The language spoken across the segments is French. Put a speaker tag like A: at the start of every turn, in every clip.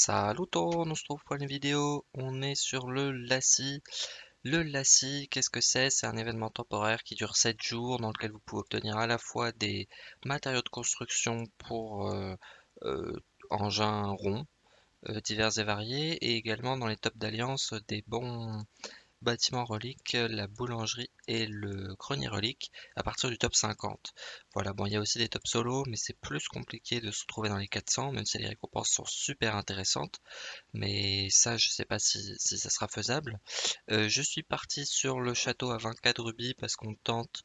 A: Salut on se retrouve pour une vidéo, on est sur le LACI. Le LACI, qu'est-ce que c'est? C'est un événement temporaire qui dure 7 jours dans lequel vous pouvez obtenir à la fois des matériaux de construction pour euh, euh, engins ronds euh, divers et variés et également dans les tops d'alliance des bons bâtiment relique, la boulangerie et le grenier relique à partir du top 50. Voilà, bon, il y a aussi des top solo, mais c'est plus compliqué de se trouver dans les 400, même si les récompenses sont super intéressantes. Mais ça, je sais pas si, ça sera faisable. Euh, je suis parti sur le château à 24 rubis parce qu'on tente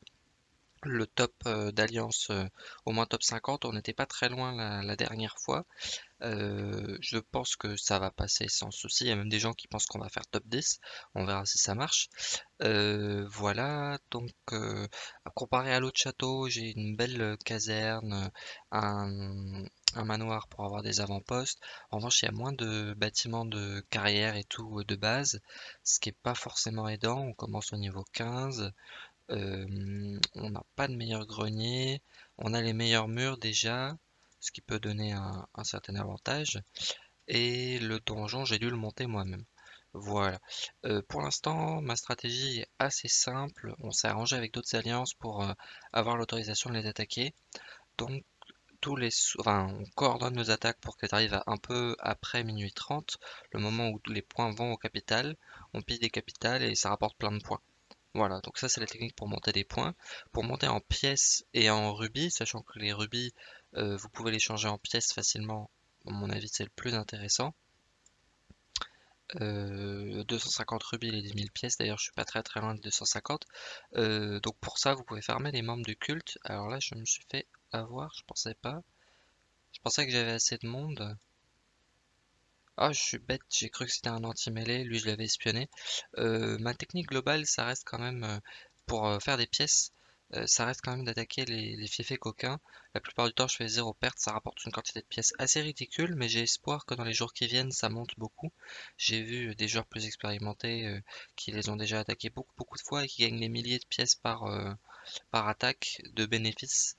A: le top euh, d'Alliance euh, au moins top 50. On n'était pas très loin la, dernière fois. Euh, je pense que ça va passer sans souci. Il y a même des gens qui pensent qu'on va faire top 10. On verra si ça marche. voilà, donc comparé à l'autre château, j'ai une belle caserne, un, un manoir pour avoir des avant-postes. En revanche, il y a moins de bâtiments de carrière et tout de base, ce qui est pas forcément aidant. On commence au niveau 15. On n'a pas de meilleur grenier. On a les meilleurs murs déjà, ce qui peut donner un, certain avantage. Et le donjon, j'ai dû le monter moi-même. Voilà. Pour l'instant, ma stratégie est assez simple. On s'est arrangé avec d'autres alliances pour avoir l'autorisation de les attaquer. Donc, tous les, enfin, on coordonne nos attaques pour qu'elles arrivent un peu après minuit 30, le moment où les points vont au capital. On pille des capitales et ça rapporte plein de points. Voilà, donc ça c'est la technique pour monter des points. Pour monter en pièces et en rubis, sachant que les rubis, euh, vous pouvez les changer en pièces facilement, à mon avis c'est le plus intéressant. 250 euh, rubis et 10 000 pièces, d'ailleurs je suis pas très très loin de 250. Euh, donc pour ça vous pouvez fermer les membres du culte. Alors là je me suis fait avoir, je pensais pas. Je pensais que j'avais assez de monde. Ah, je suis bête, j'ai cru que c'était un anti-mêlée, lui je l'avais espionné. Euh, ma technique globale, ça reste quand même, euh, pour euh, faire des pièces, ça reste quand même d'attaquer les, les coquins. La plupart du temps, je fais zéro perte, ça rapporte une quantité de pièces assez ridicule, mais j'ai espoir que dans les jours qui viennent, ça monte beaucoup. J'ai vu des joueurs plus expérimentés qui les ont déjà attaqués beaucoup, beaucoup de fois et qui gagnent des milliers de pièces par, par attaque de bénéfices.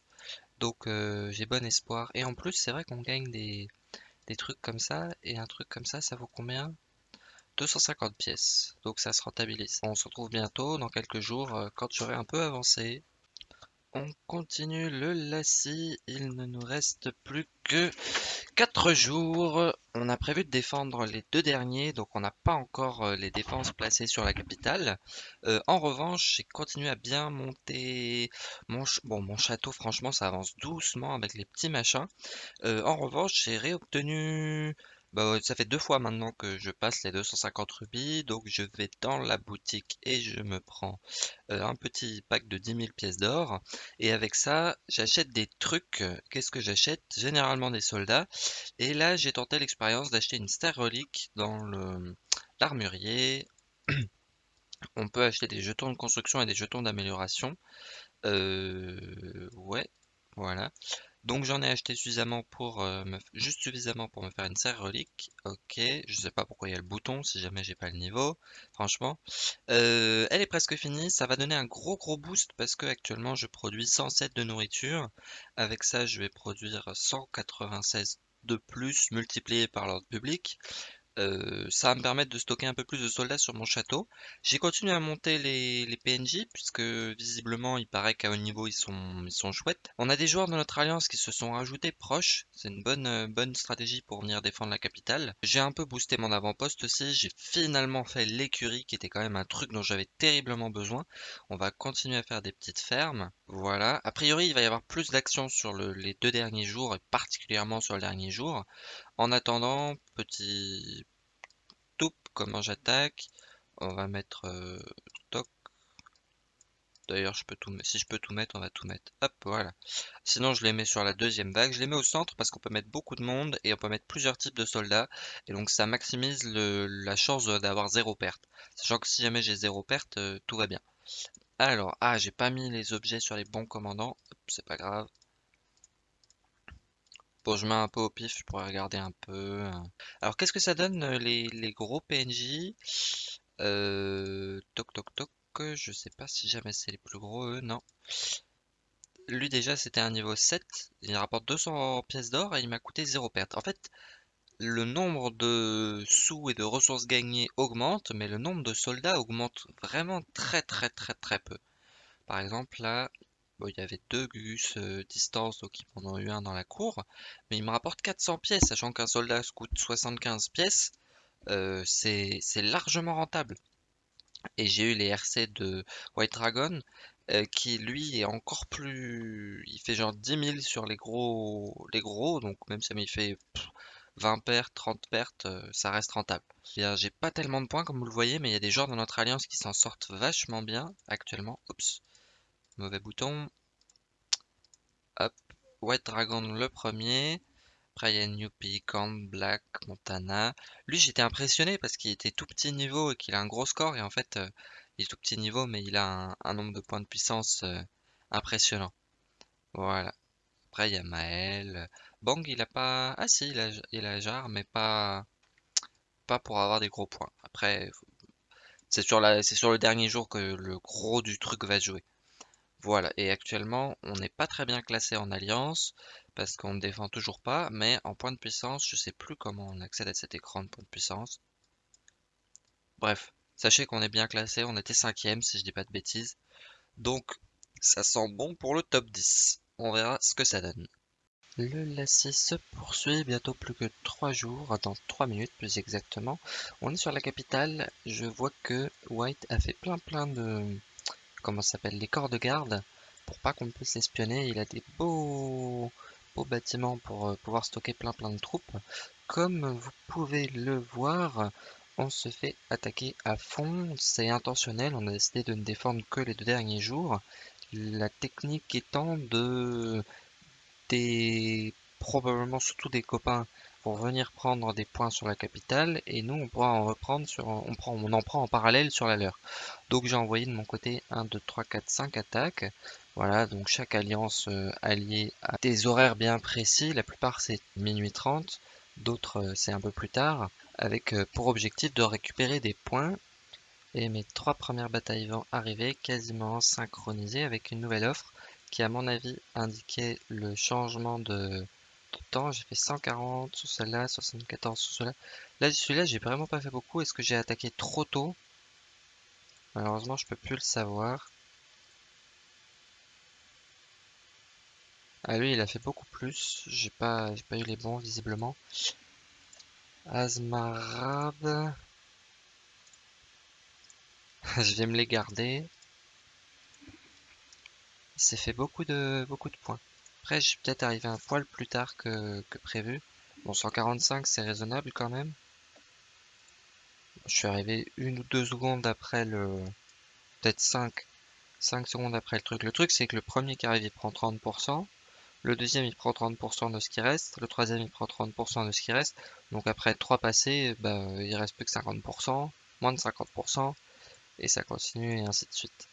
A: Donc j'ai bon espoir. Et en plus, c'est vrai qu'on gagne des des trucs comme ça, et un truc comme ça, ça vaut combien? 250 pièces, donc ça se rentabilise. On se retrouve bientôt, dans quelques jours, euh, quand j'aurai un peu avancé. On continue le lacis, il ne nous reste plus que 4 jours. On a prévu de défendre les deux derniers, donc on n'a pas encore euh, les défenses placées sur la capitale. Euh, en revanche, j'ai continué à bien monter mon, mon château, franchement ça avance doucement avec les petits machins. Euh, en revanche, j'ai réobtenu bah, ça fait deux fois maintenant que je passe les 250 rubis, donc je vais dans la boutique et je me prends euh, un petit pack de 10 000 pièces d'or. Et avec ça, j'achète des trucs. Qu'est-ce que j'achète? Généralement des soldats. Et là, j'ai tenté l'expérience d'acheter une star relique dans l'armurier. On peut acheter des jetons de construction et des jetons d'amélioration. Euh, ouais, voilà. Donc j'en ai acheté suffisamment pour euh, juste suffisamment pour me faire une serre relique. Ok, je sais pas pourquoi il y a le bouton si jamais j'ai pas le niveau, franchement. Euh, elle est presque finie, ça va donner un gros gros boost parce que actuellement je produis 107 de nourriture. Avec ça je vais produire 196 de plus multiplié par l'ordre public. Euh, ça va me permettre de stocker un peu plus de soldats sur mon château. J'ai continué à monter les, PNJ, puisque visiblement il paraît qu'à haut niveau ils sont, ils sont chouettes. On a des joueurs de notre alliance qui se sont rajoutés proches, c'est une bonne, euh, bonne stratégie pour venir défendre la capitale. J'ai un peu boosté mon avant-poste aussi, j'ai finalement fait l'écurie qui était quand même un truc dont j'avais terriblement besoin. On va continuer à faire des petites fermes, voilà. A priori il va y avoir plus d'action sur les deux derniers jours, et particulièrement sur le dernier jour. En attendant, petit toup, comment j'attaque. On va mettre euh, toc. D'ailleurs, je peux tout, si je peux tout mettre, on va tout mettre. Hop, voilà. Sinon, je les mets sur la deuxième vague. Je les mets au centre parce qu'on peut mettre beaucoup de monde et on peut mettre plusieurs types de soldats. Et donc, ça maximise la chance d'avoir zéro perte. Sachant que si jamais j'ai zéro perte, euh, tout va bien. Alors, ah, j'ai pas mis les objets sur les bons commandants. C'est pas grave. Bon, je mets un peu au pif, je pourrais regarder un peu. Hein. Alors, qu'est-ce que ça donne euh, les, gros PNJ euh, Toc toc toc, je sais pas si jamais c'est les plus gros, eux, non. Lui déjà c'était un niveau 7, il rapporte 200 pièces d'or et il m'a coûté 0 perte. En fait, le nombre de sous et de ressources gagnées augmente, mais le nombre de soldats augmente vraiment très très très très peu. Par exemple, là, il y avait deux Gus euh, distance, donc ils en ont eu un dans la cour, mais il me rapporte 400 pièces, sachant qu'un soldat coûte 75 pièces, euh, c'est largement rentable. Et j'ai eu les RC de White Dragon, euh, qui lui est encore plus... Il fait genre 10 000 sur les gros, les gros donc même si il fait 20 pertes, 30 pertes, ça reste rentable. J'ai pas tellement de points comme vous le voyez, mais il y a des joueurs dans notre alliance qui s'en sortent vachement bien actuellement. Oups, mauvais bouton. Hop, White Dragon le premier. Après, il y a Newpie, Camp, Black, Montana. Lui, j'étais impressionné parce qu'il était tout petit niveau et qu'il a un gros score. Et en fait, euh, il est tout petit niveau, mais il a un, nombre de points de puissance euh, impressionnant. Voilà. Après, il y a Maël. Bang, il a pas... Ah si, il a, il mais pas... Pas pour avoir des gros points. Après, c'est sur, sur le dernier jour que le gros du truc va jouer. Voilà, et actuellement, on n'est pas très bien classé en alliance, parce qu'on ne défend toujours pas, mais en point de puissance, je sais plus comment on accède à cet écran de point de puissance. Bref, sachez qu'on est bien classé, on était cinquième si je dis pas de bêtises. Donc, ça sent bon pour le top 10. On verra ce que ça donne. Le lacet se poursuit, bientôt plus que 3 jours, dans 3 minutes plus exactement. On est sur la capitale, je vois que White a fait plein plein de comment ça s'appelle, les corps de garde, pour pas qu'on puisse l'espionner. Il a des beaux, beaux bâtiments pour euh, pouvoir stocker plein plein de troupes. Comme vous pouvez le voir, on se fait attaquer à fond, c'est intentionnel, on a décidé de ne défendre que les deux derniers jours. La technique étant de des probablement surtout des copains pour venir prendre des points sur la capitale et nous on pourra en reprendre sur on prend on en prend en parallèle sur la leur. Donc j'ai envoyé de mon côté 1 2 3 4 5 attaques. Voilà, donc chaque alliance euh, alliée a des horaires bien précis, la plupart c'est minuit 30, d'autres euh, c'est un peu plus tard avec euh, pour objectif de récupérer des points et mes trois premières batailles vont arriver quasiment synchronisées avec une nouvelle offre qui à mon avis indiquait le changement de temps, j'ai fait 140 sur celle-là, 74 sur celle-là. Là, celui-là, j'ai vraiment pas fait beaucoup. Est-ce que j'ai attaqué trop tôt? Malheureusement, je peux plus le savoir. Ah, lui, il a fait beaucoup plus. J'ai pas, pas eu les bons, visiblement. Asmarab. je vais me les garder. Il s'est fait beaucoup de, beaucoup de points. Après, je suis peut-être arrivé un poil plus tard que, prévu. Bon, 145, c'est raisonnable quand même. Je suis arrivé une ou deux secondes après le... Peut-être 5. 5 secondes après le truc. Le truc, c'est que le premier qui arrive, il prend 30%. Le deuxième, il prend 30% de ce qui reste. Le troisième, il prend 30% de ce qui reste. Donc après 3 passés, bah, il reste plus que 50%. Moins de 50%. Et ça continue et ainsi de suite.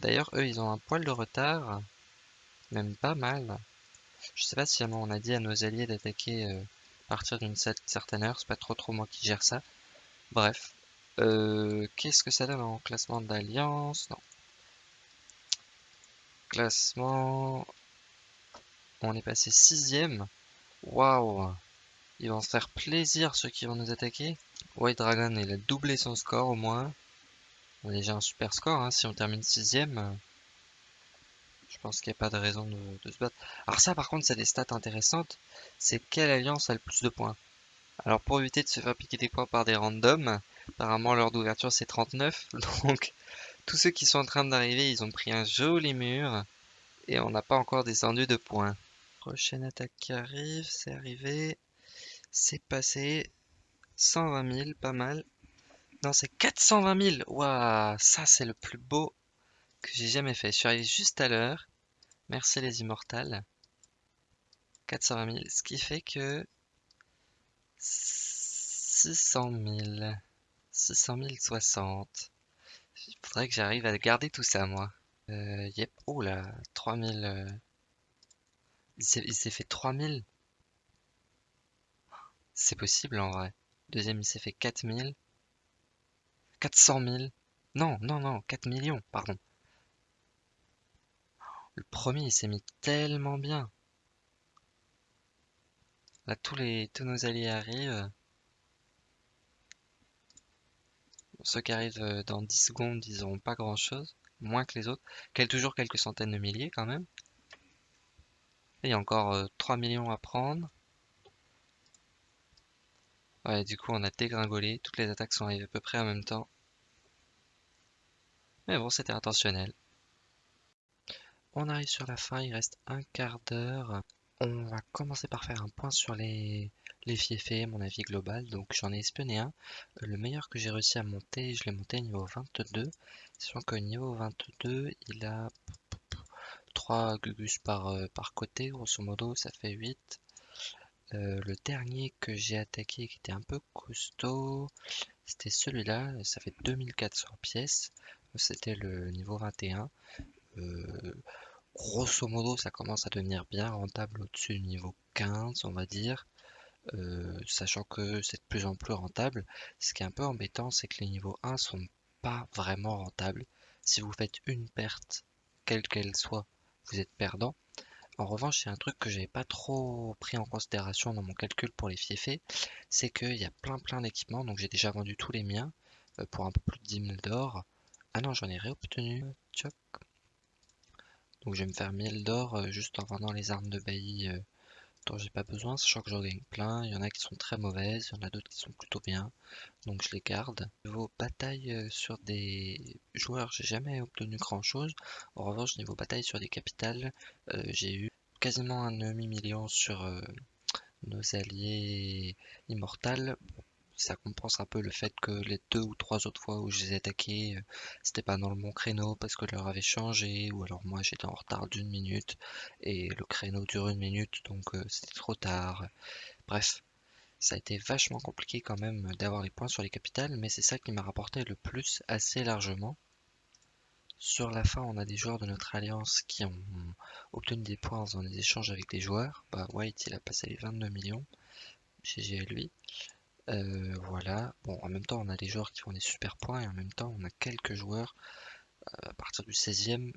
A: D'ailleurs, eux, ils ont un poil de retard. Même pas mal. Je sais pas si on a dit à nos alliés d'attaquer euh, à partir d'une certaine heure. C'est pas trop trop moi qui gère ça. Bref. Euh, qu'est-ce que ça donne en classement d'alliance? Non. Classement... On est passé sixième. Waouh Ils vont se faire plaisir ceux qui vont nous attaquer. White Dragon, il a doublé son score au moins. On a déjà un super score, hein, si on termine sixième. Je pense qu'il n'y a pas de raison de, se battre. Alors ça par contre c'est des stats intéressantes. C'est quelle alliance a le plus de points? Alors pour éviter de se faire piquer des points par des randoms, apparemment l'heure d'ouverture c'est 39. Donc tous ceux qui sont en train d'arriver ils ont pris un joli mur. Et on n'a pas encore descendu de points. Prochaine attaque qui arrive, c'est arrivé. C'est passé. 120 000, pas mal. Non, c'est 420 000. Waouh, ça c'est le plus beau que j'ai jamais fait. Je suis arrivé juste à l'heure. Merci les immortals. 420 000. Ce qui fait que 600 000. 600 060. Il faudrait que j'arrive à garder tout ça, moi. Euh, yep. Oh là, 3000. Euh... Il s'est fait 3000. C'est possible en vrai. Deuxième, il s'est fait 4000. 400 000. Non, non, non, 4 millions, pardon. Le premier, il s'est mis tellement bien. Là, tous les tous nos alliés arrivent. Ceux qui arrivent euh, dans 10 secondes, ils n'auront pas grand chose, moins que les autres. Quel, toujours quelques centaines de milliers quand même. il y a encore 3 euh, millions à prendre. Ouais, du coup, on a dégringolé. Toutes les attaques sont arrivées à peu près en même temps. Mais bon, c'était intentionnel. On arrive sur la fin, il reste un quart d'heure. On va commencer par faire un point sur les, les mon avis global. Donc j'en ai espionné un. Le meilleur que j'ai réussi à monter, je l'ai monté niveau 22. Sachant qu'au niveau 22, il a 3 gugus par, euh, par côté, grosso modo, ça fait 8. Euh, le dernier que j'ai attaqué qui était un peu costaud, c'était celui-là, ça fait 2400 pièces. C'était le niveau 21 grosso modo, ça commence à devenir bien rentable au-dessus du niveau 15, on va dire. Euh, sachant que c'est de plus en plus rentable. Ce qui est un peu embêtant, c'est que les niveaux 1 sont pas vraiment rentables. Si vous faites une perte, quelle qu'elle soit, vous êtes perdant. En revanche, a un truc que j'avais pas trop pris en considération dans mon calcul pour les fiefés, c'est qu'il y a plein plein d'équipements, donc j'ai déjà vendu tous les miens euh, pour un peu plus de 10 000 d'or. Ah non, j'en ai réobtenu. Tchoc. Donc je vais me faire 1000 d'or euh, juste en vendant les armes de bailli euh, dont j'ai pas besoin, sachant que j'en gagne plein. Il y en a qui sont très mauvaises, il y en a d'autres qui sont plutôt bien, donc je les garde. Niveau bataille euh, sur des joueurs, j'ai jamais obtenu grand chose. En revanche, niveau bataille sur des capitales, j'ai eu quasiment un demi-million sur nos alliés immortels ça compense un peu le fait que les deux ou trois autres fois où je les ai attaqués, euh, c'était pas dans le bon créneau parce que l'heure avait changé, ou alors moi j'étais en retard d'une minute et le créneau dure une minute donc euh, c'était trop tard. Bref, ça a été vachement compliqué quand même d'avoir les points sur les capitales, mais c'est ça qui m'a rapporté le plus assez largement. Sur la fin, on a des joueurs de notre alliance qui ont obtenu des points dans des échanges avec des joueurs. Bah, White, il a passé les 22 millions. GG à lui. Euh, voilà. Bon, en même temps, on a des joueurs qui font des super points et en même temps, on a quelques joueurs euh, à partir du 16e,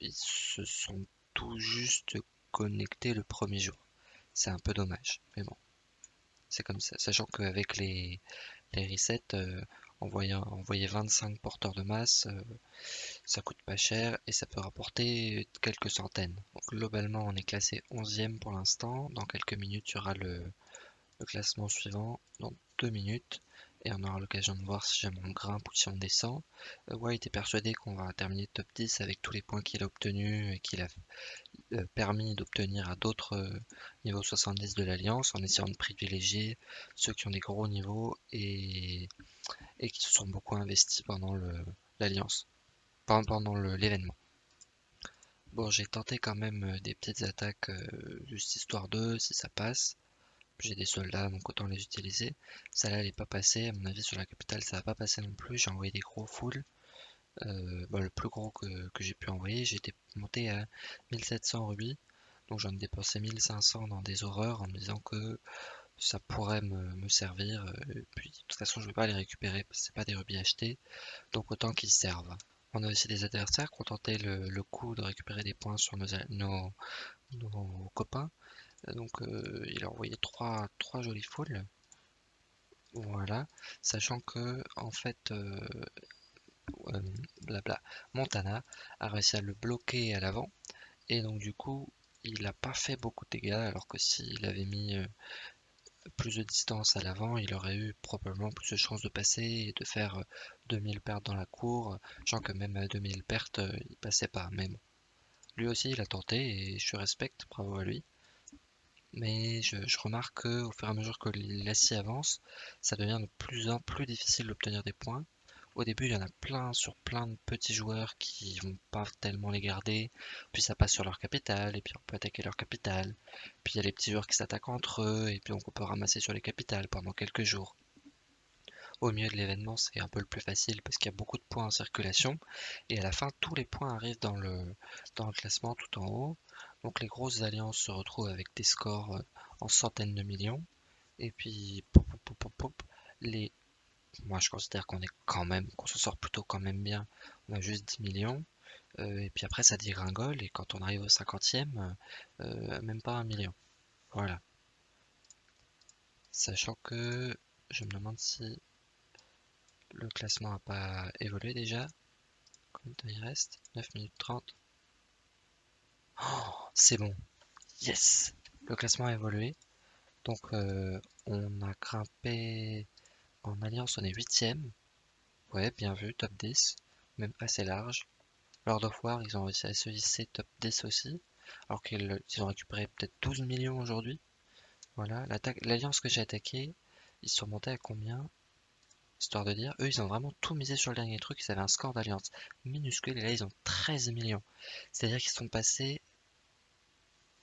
A: ils se sont tout juste connectés le premier jour. C'est un peu dommage, mais bon, c'est comme ça. Sachant qu'avec les, les resets, euh, envoyer, envoyer 25 porteurs de masse, ça coûte pas cher et ça peut rapporter quelques centaines. Globalement, on est classé 11e pour l'instant. Dans quelques minutes, il y aura le, le classement suivant dans deux minutes et on aura l'occasion de voir si jamais on grimpe ou si on descend. Euh, White est persuadé qu'on va terminer top 10 avec tous les points qu'il a obtenus et qu'il a euh, permis d'obtenir à d'autres euh, niveaux 70 de l'Alliance en essayant de privilégier ceux qui ont des gros niveaux et, et qui se sont beaucoup investis pendant l'Alliance, pendant l'événement. Bon, j'ai tenté quand même des petites attaques juste histoire 2 si ça passe. J'ai des soldats, donc autant les utiliser. Ça là, elle est pas passée. À mon avis, sur la capitale, ça va pas passer non plus. J'ai envoyé des gros foules. Euh, bah, le plus gros que, j'ai pu envoyer, j'ai été monté à 1700 rubis. Donc j'en ai dépensé 1500 dans des horreurs en me disant que ça pourrait me, servir. Et puis de toute façon, je vais pas les récupérer parce que c'est pas des rubis achetés. Donc autant qu'ils servent. On a aussi des adversaires qui ont tenté le, coup de récupérer des points sur nos copains. Donc euh, il a envoyé trois, jolies foules. Voilà. Sachant que en fait euh, euh, blabla, Montana a réussi à le bloquer à l'avant. Et donc du coup il n'a pas fait beaucoup de dégâts alors que s'il avait mis plus de distance à l'avant, il aurait eu probablement plus de chances de passer et de faire 2000 pertes dans la cour, sachant que même à 2000 pertes, il passait pas. Même lui aussi, il a tenté et je respecte, bravo à lui mais je, remarque qu'au fur et à mesure que l'acier avance, ça devient de plus en plus difficile d'obtenir des points. Au début, il y en a plein sur plein de petits joueurs qui vont pas tellement les garder, puis ça passe sur leur capital, et puis on peut attaquer leur capital. Puis il y a les petits joueurs qui s'attaquent entre eux, et puis on peut ramasser sur les capitales pendant quelques jours. Au milieu de l'événement, c'est un peu le plus facile parce qu'il y a beaucoup de points en circulation, et à la fin, tous les points arrivent dans le classement tout en haut. Donc les grosses alliances se retrouvent avec des scores euh, en centaines de millions. Et puis, les... moi je considère qu'on est quand même, qu'on se sort plutôt quand même bien. On a juste 10 millions. Euh, et puis après ça dégringole et quand on arrive au 50e, euh, même pas un million. Voilà. Sachant que je me demande si le classement n'a pas évolué déjà. Combien de temps il reste? 9 minutes 30. Oh, c'est bon. Yes Le classement a évolué. Donc euh, on a grimpé en alliance, on est 8ème. Ouais, bien vu, top 10. Même assez large. Lord of War, ils ont réussi à se hisser top 10 aussi. Alors qu'ils ont récupéré peut-être 12 millions aujourd'hui. Voilà, l'alliance que j'ai attaquée, ils sont montés à combien? Histoire de dire, eux ils ont vraiment tout misé sur le dernier truc, ils avaient un score d'alliance minuscule et là ils ont 13 millions. C'est-à-dire qu'ils sont passés...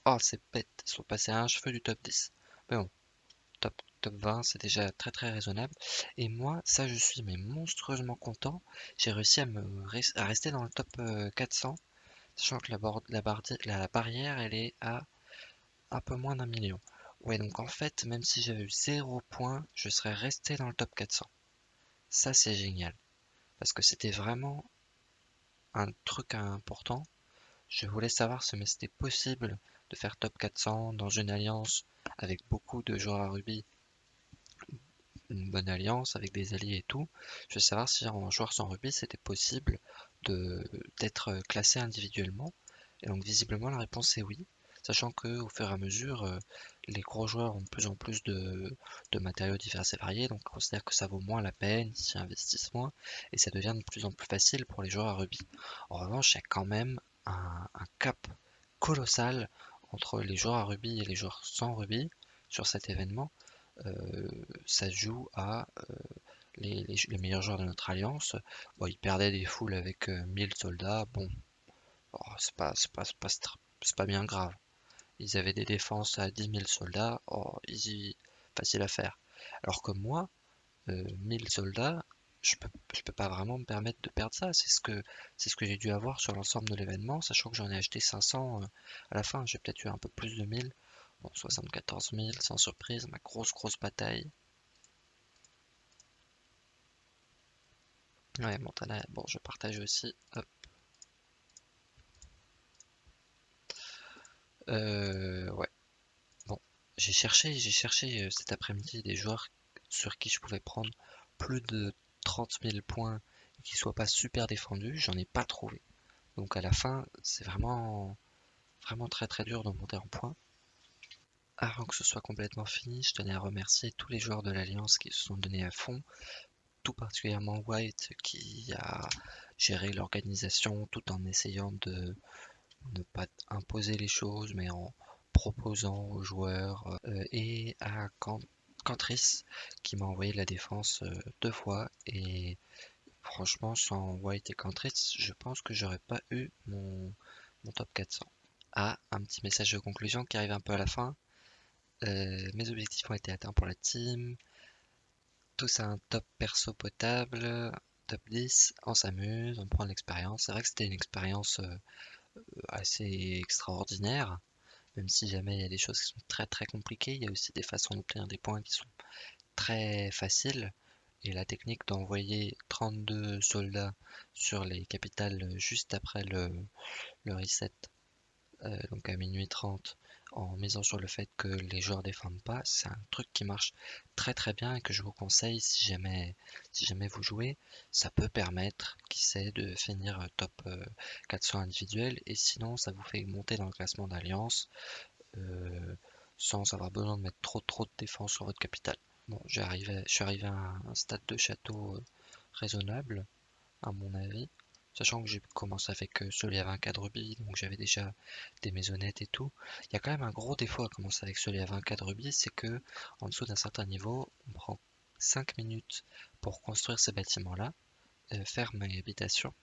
A: Oh c'est bête, ils sont passés à un cheveu du top 10. Mais bon, top, top 20 c'est déjà très très raisonnable. Et moi, ça je suis mais monstrueusement content. J'ai réussi à, me rester dans le top 400. Euh, sachant que la, la, la barrière elle est à un peu moins d'un million. Ouais, donc en fait, même si j'avais eu 0 points, je serais resté dans le top 400. Ça, c'est génial. Parce que c'était vraiment un truc important. Je voulais savoir si c'était possible de faire top 400 dans une alliance avec beaucoup de joueurs à rugby. Une bonne alliance avec des alliés et tout. Je voulais savoir si en joueur sans rugby c'était possible d'être classé individuellement. Et donc visiblement la réponse est oui sachant que au fur et à mesure, euh, les gros joueurs ont de plus en plus de, matériaux divers et variés, donc on considère que ça vaut moins la peine, s'y investissent moins, et ça devient de plus en plus facile pour les joueurs à rugby. En revanche, il y a quand même un, cap colossal entre les joueurs à rugby et les joueurs sans rugby sur cet événement. Euh, ça joue à euh, les, meilleurs joueurs de notre alliance. Bon, ils perdaient des foules avec 1000 soldats. Bon, oh, c'est pas, pas, pas, bien grave. Ils avaient des défenses à 10 000 soldats, oh, easy, facile à faire. Alors que moi, 1000 euh, soldats, je peux, je peux pas vraiment me permettre de perdre ça. C'est ce que, c'est ce que j'ai dû avoir sur l'ensemble de l'événement, sachant que j'en ai acheté 500 euh, à la fin. J'ai peut-être eu un peu plus de 1000. Bon, 74 000, sans surprise, ma grosse grosse bataille. Ouais, Montana, bon, je partage aussi. Hop. Euh, ouais. Bon, j'ai cherché, j'ai cherché euh, cet après-midi des joueurs sur qui je pouvais prendre plus de 30 000 points et qui soient pas super défendus. J'en ai pas trouvé. Donc à la fin, c'est vraiment, vraiment très très dur de monter en points. Avant que ce soit complètement fini, je tenais à remercier tous les joueurs de l'Alliance qui se sont donnés à fond, tout particulièrement White qui a géré l'organisation tout en essayant de ne pas imposer les choses, mais en proposant aux joueurs euh, et à Cantris qui m'a envoyé la défense euh, deux fois et franchement sans White et Cantris je pense que j'aurais pas eu mon, top 400 ah un petit message de conclusion qui arrive un peu à la fin. Euh, mes objectifs ont été atteints pour la team. Tous à un top perso potable top 10 on s'amuse on prend l'expérience. C'est vrai que c'était une expérience assez extraordinaire. Même si jamais il y a des choses qui sont très très compliquées, il y a aussi des façons d'obtenir des points qui sont très faciles. Et la technique d'envoyer 32 soldats sur les capitales juste après le, le reset, euh, donc à minuit 30, en misant sur le fait que les joueurs défendent pas, c'est un truc qui marche très très bien et que je vous conseille si jamais, vous jouez. Ça peut permettre, qui sait, de finir euh, top 400 euh, individuel et sinon ça vous fait monter dans le classement d'alliance euh, sans avoir besoin de mettre trop trop de défense sur votre capital. Bon, je suis arrivé à un stade de château raisonnable, à mon avis. Sachant que j'ai commencé avec euh, celui à 24 rubis, donc j'avais déjà des maisonnettes et tout. Il y a quand même un gros défaut à commencer avec celui à 24 rubis, c'est que en dessous d'un certain niveau, on prend 5 minutes pour construire ces bâtiments-là, euh, faire mes habitations,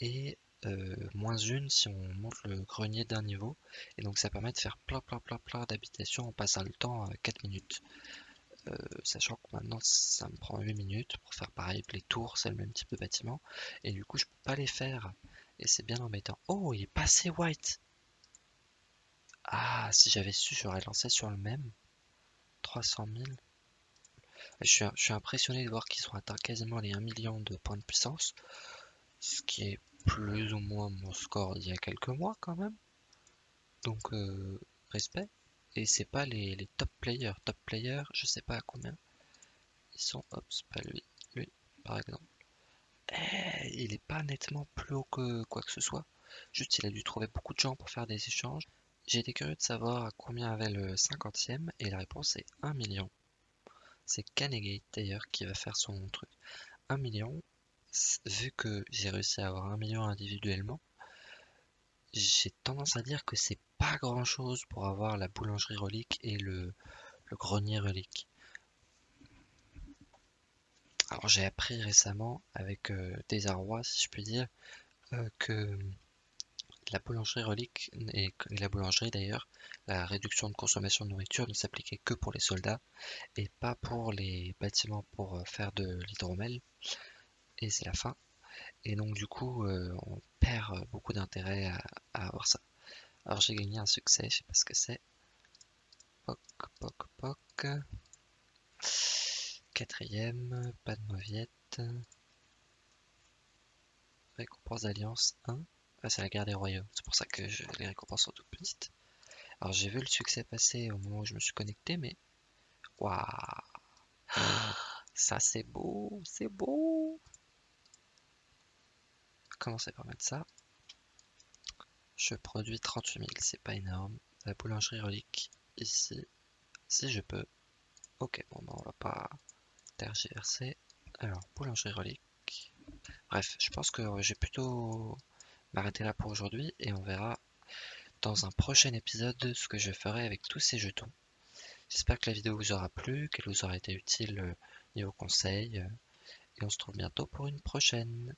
A: et euh, moins une si on monte le grenier d'un niveau. Et donc ça permet de faire plein plein plein plein d'habitations en passant le temps à 4 minutes. Euh, sachant que maintenant ça me prend 8 minutes pour faire pareil, les tours c'est le même type de bâtiment, et du coup je peux pas les faire, et c'est bien embêtant. Oh, il est passé white Ah, si j'avais su, j'aurais lancé sur le même. 300 000. Je suis, je suis impressionné de voir qu'ils ont atteint quasiment les 1 million de points de puissance, ce qui est plus ou moins mon score d'il y a quelques mois quand même. Donc, euh, respect. Et c'est pas les, top players. Top players, je sais pas à combien. Ils sont, hop, c'est pas lui, lui, par exemple. Eh, il est pas nettement plus haut que quoi que ce soit. Juste, il a dû trouver beaucoup de gens pour faire des échanges. J'ai été curieux de savoir à combien avait le 50e et la réponse est 1 million. C'est Canegate d'ailleurs qui va faire son truc. 1 million, vu que j'ai réussi à avoir 1 million individuellement, j'ai tendance à dire que c'est pas grand chose pour avoir la boulangerie relique et le, grenier relique. Alors j'ai appris récemment avec euh, désarroi si je puis dire euh, que la boulangerie relique et la boulangerie d'ailleurs, la réduction de consommation de nourriture ne s'appliquait que pour les soldats et pas pour les bâtiments pour euh, faire de l'hydromel. Et c'est la fin. Et donc du coup, on perd beaucoup d'intérêt à, avoir ça. Alors j'ai gagné un succès, je sais pas ce que c'est. Poc, poc, poc. Quatrième, pas de mauviette. Récompense d'alliance 1. Ah, c'est la guerre des royaumes. C'est pour ça que les récompenses sont toutes petites. Alors j'ai vu le succès passer au moment où je me suis connecté, mais... Waouh Ça c'est beau, c'est beau Commencer par mettre ça? Je produis 38 000, c'est pas énorme. La boulangerie relique, ici, si je peux. Ok, bon, bah, on va pas tergiverser. Alors, boulangerie relique. Bref, je pense que j'ai plutôt m'arrêter là pour aujourd'hui et on verra dans un prochain épisode ce que je ferai avec tous ces jetons. J'espère que la vidéo vous aura plu, qu'elle vous aura été utile euh, niveau conseil. Euh, et on se retrouve bientôt pour une prochaine.